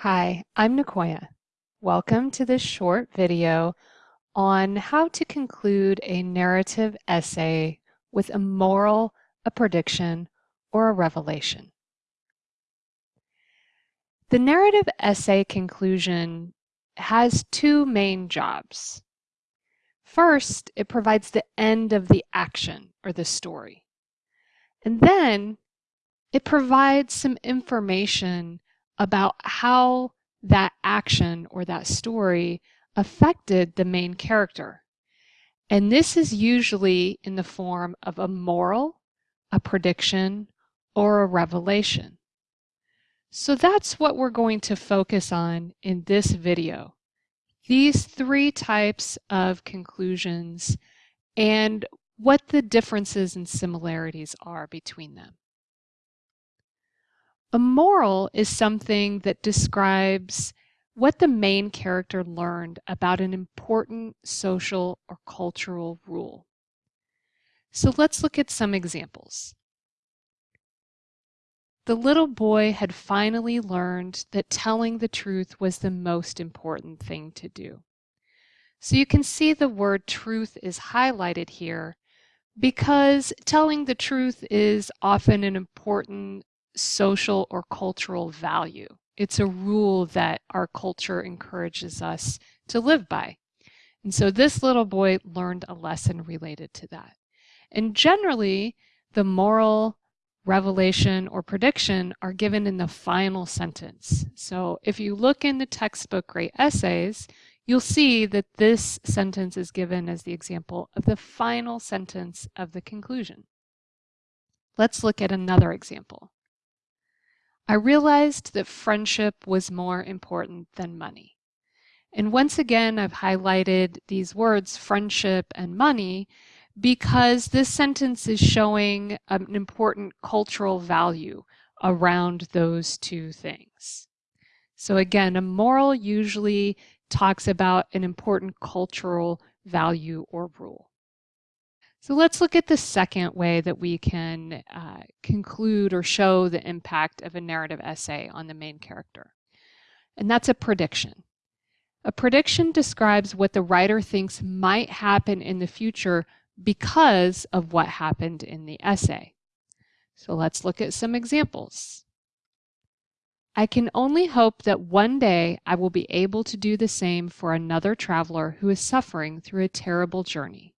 Hi, I'm Nicoya. Welcome to this short video on how to conclude a narrative essay with a moral, a prediction, or a revelation. The narrative essay conclusion has two main jobs. First, it provides the end of the action or the story. And then it provides some information about how that action or that story affected the main character. And this is usually in the form of a moral, a prediction, or a revelation. So that's what we're going to focus on in this video. These three types of conclusions and what the differences and similarities are between them. A moral is something that describes what the main character learned about an important social or cultural rule. So let's look at some examples. The little boy had finally learned that telling the truth was the most important thing to do. So you can see the word truth is highlighted here because telling the truth is often an important social or cultural value. It's a rule that our culture encourages us to live by. And so this little boy learned a lesson related to that. And generally, the moral revelation or prediction are given in the final sentence. So if you look in the textbook Great Essays, you'll see that this sentence is given as the example of the final sentence of the conclusion. Let's look at another example. I realized that friendship was more important than money. And once again, I've highlighted these words, friendship and money, because this sentence is showing an important cultural value around those two things. So again, a moral usually talks about an important cultural value or rule. So let's look at the second way that we can uh, conclude or show the impact of a narrative essay on the main character. And that's a prediction. A prediction describes what the writer thinks might happen in the future because of what happened in the essay. So let's look at some examples. I can only hope that one day I will be able to do the same for another traveler who is suffering through a terrible journey.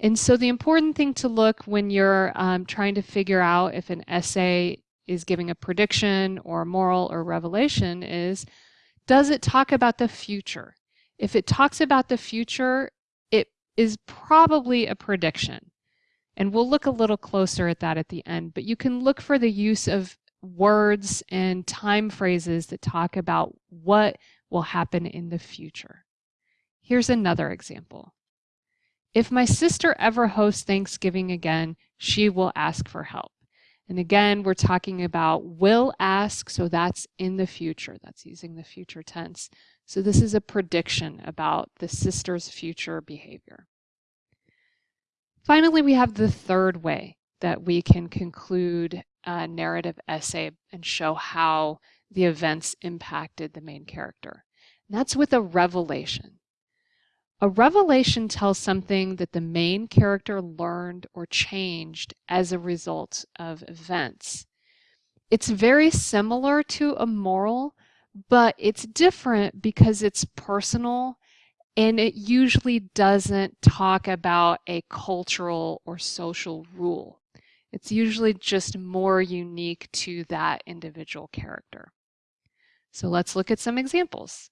And so the important thing to look when you're um, trying to figure out if an essay is giving a prediction or a moral or revelation is, does it talk about the future? If it talks about the future, it is probably a prediction. And we'll look a little closer at that at the end, but you can look for the use of words and time phrases that talk about what will happen in the future. Here's another example. If my sister ever hosts Thanksgiving again, she will ask for help. And again, we're talking about will ask, so that's in the future. That's using the future tense. So this is a prediction about the sister's future behavior. Finally, we have the third way that we can conclude a narrative essay and show how the events impacted the main character. And that's with a revelation. A revelation tells something that the main character learned or changed as a result of events. It's very similar to a moral, but it's different because it's personal and it usually doesn't talk about a cultural or social rule. It's usually just more unique to that individual character. So let's look at some examples.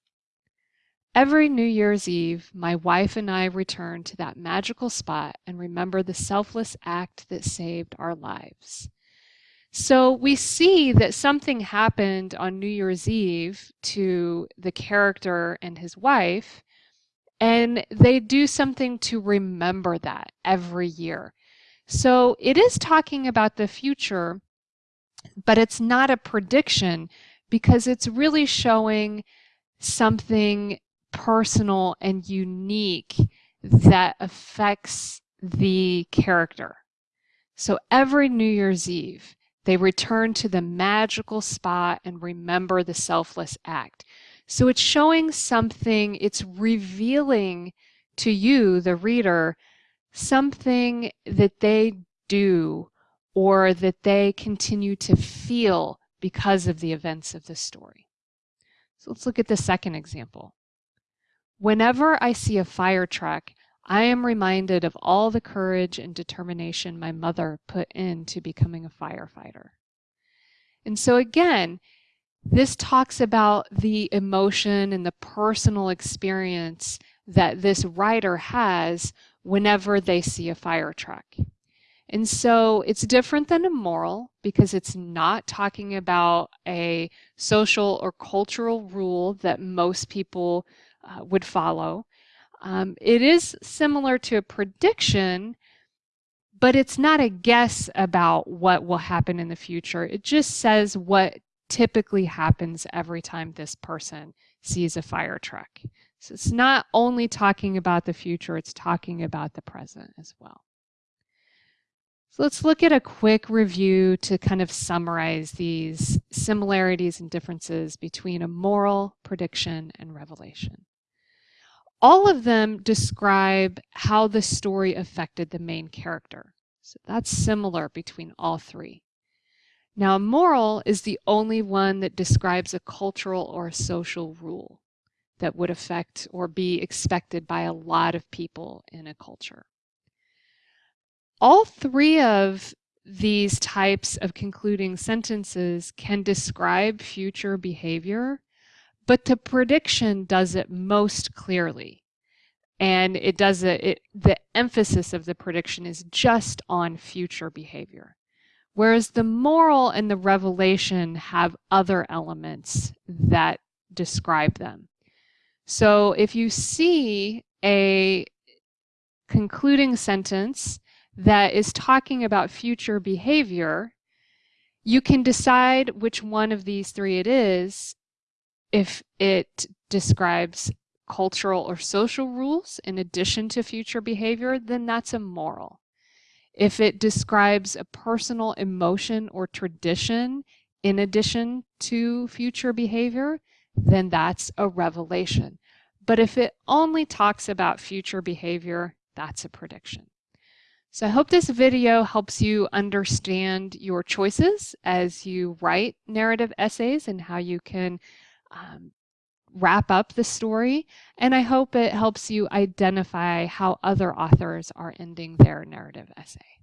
Every New Year's Eve, my wife and I return to that magical spot and remember the selfless act that saved our lives. So we see that something happened on New Year's Eve to the character and his wife, and they do something to remember that every year. So it is talking about the future, but it's not a prediction because it's really showing something personal and unique that affects the character. So every New Year's Eve, They return to the magical spot and remember the selfless act. So it's showing something, it's revealing to you, the reader, something that they do or that they continue to feel because of the events of the story. So let's look at the second example. Whenever I see a fire truck, I am reminded of all the courage and determination my mother put into becoming a firefighter. And so again, this talks about the emotion and the personal experience that this writer has whenever they see a fire truck. And so it's different than a moral because it's not talking about a social or cultural rule that most people uh, would follow. Um, it is similar to a prediction, but it's not a guess about what will happen in the future. It just says what typically happens every time this person sees a fire truck. So it's not only talking about the future, it's talking about the present as well. So let's look at a quick review to kind of summarize these similarities and differences between a moral, prediction, and revelation. All of them describe how the story affected the main character. So that's similar between all three. Now, a moral is the only one that describes a cultural or a social rule that would affect or be expected by a lot of people in a culture. All three of these types of concluding sentences can describe future behavior, but the prediction does it most clearly. And it does it, it, the emphasis of the prediction is just on future behavior. Whereas the moral and the revelation have other elements that describe them. So if you see a concluding sentence that is talking about future behavior, you can decide which one of these three it is if it describes cultural or social rules in addition to future behavior, then that's a moral. If it describes a personal emotion or tradition in addition to future behavior, then that's a revelation. But if it only talks about future behavior, that's a prediction. So I hope this video helps you understand your choices as you write narrative essays and how you can um, wrap up the story. And I hope it helps you identify how other authors are ending their narrative essay.